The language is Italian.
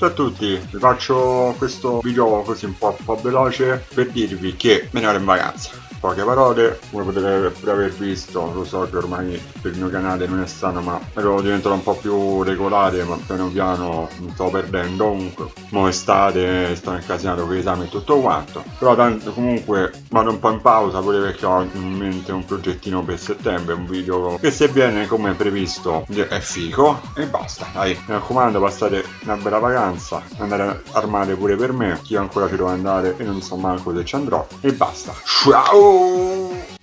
Ciao a tutti, vi faccio questo video così un po', un po veloce per dirvi che me ne vado in vacanza. Poche parole come potete pure aver visto lo so che ormai per il mio canale non è strano ma ero diventato un po' più regolare ma piano piano mi sto perdendo comunque. Mo estate sto incasinato con l'esame e tutto quanto. Però tanto comunque vado un po' in pausa pure perché ho in mente un progettino per settembre un video che se viene come previsto è figo e basta dai. Mi raccomando passate una bella vacanza andare armate pure per me chi ancora ci deve andare e non so manco se ci andrò e basta. Ciao